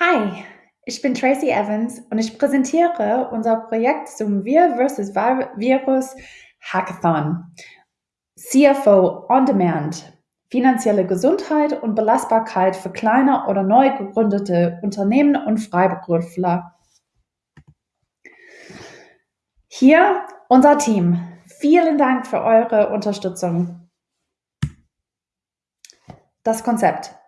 Hi, ich bin Tracy Evans und ich präsentiere unser Projekt zum Wir vs. Virus Hackathon. CFO On Demand. Finanzielle Gesundheit und Belastbarkeit für kleine oder neu gegründete Unternehmen und Freiberufler. Hier unser Team. Vielen Dank für eure Unterstützung. Das Konzept.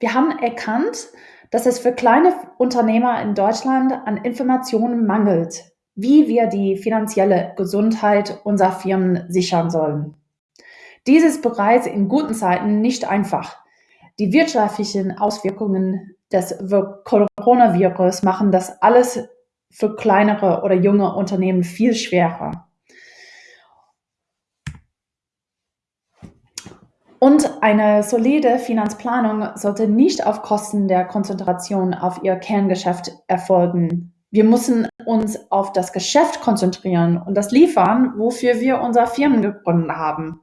Wir haben erkannt, dass es für kleine Unternehmer in Deutschland an Informationen mangelt, wie wir die finanzielle Gesundheit unserer Firmen sichern sollen. Dies ist bereits in guten Zeiten nicht einfach. Die wirtschaftlichen Auswirkungen des Coronavirus machen das alles für kleinere oder junge Unternehmen viel schwerer. Und eine solide Finanzplanung sollte nicht auf Kosten der Konzentration auf ihr Kerngeschäft erfolgen. Wir müssen uns auf das Geschäft konzentrieren und das liefern, wofür wir unsere Firmen gegründet haben.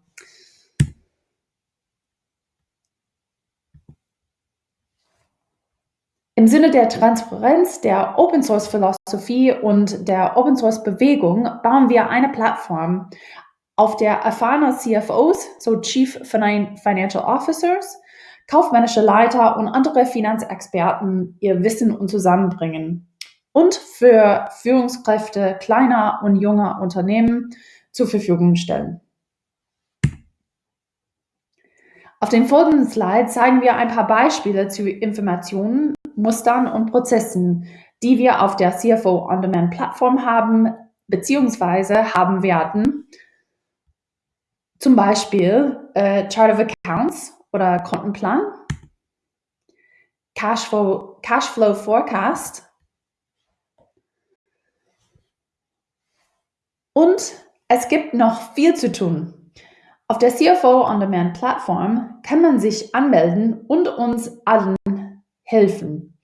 Im Sinne der Transparenz, der Open Source Philosophie und der Open Source Bewegung bauen wir eine Plattform, auf der erfahrene CFOs, so Chief Financial Officers, kaufmännische Leiter und andere Finanzexperten ihr Wissen und zusammenbringen und für Führungskräfte kleiner und junger Unternehmen zur Verfügung stellen. Auf den folgenden Slide zeigen wir ein paar Beispiele zu Informationen, Mustern und Prozessen, die wir auf der CFO On-Demand Plattform haben bzw. haben werden zum Beispiel äh, Chart of Accounts oder Kontenplan, Cashflow, Cashflow Forecast und es gibt noch viel zu tun. Auf der CFO On Demand Plattform kann man sich anmelden und uns allen helfen.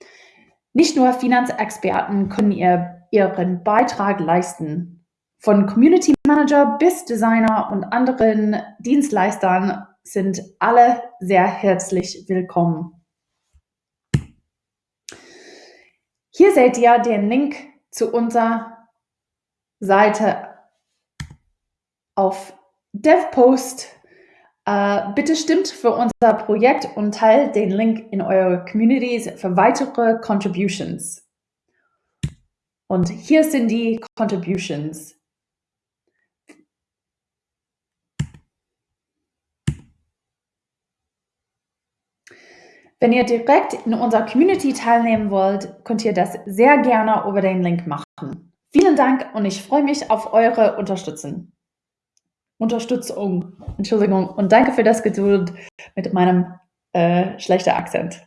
Nicht nur Finanzexperten können ihr, ihren Beitrag leisten. Von Community Manager bis Designer und anderen Dienstleistern sind alle sehr herzlich willkommen. Hier seht ihr den Link zu unserer Seite auf DevPost. Äh, bitte stimmt für unser Projekt und teilt den Link in eure Communities für weitere Contributions. Und hier sind die Contributions. Wenn ihr direkt in unserer Community teilnehmen wollt, könnt ihr das sehr gerne über den Link machen. Vielen Dank und ich freue mich auf eure Unterstützung. Unterstützung, Entschuldigung, und danke für das Geduld mit meinem äh, schlechten Akzent.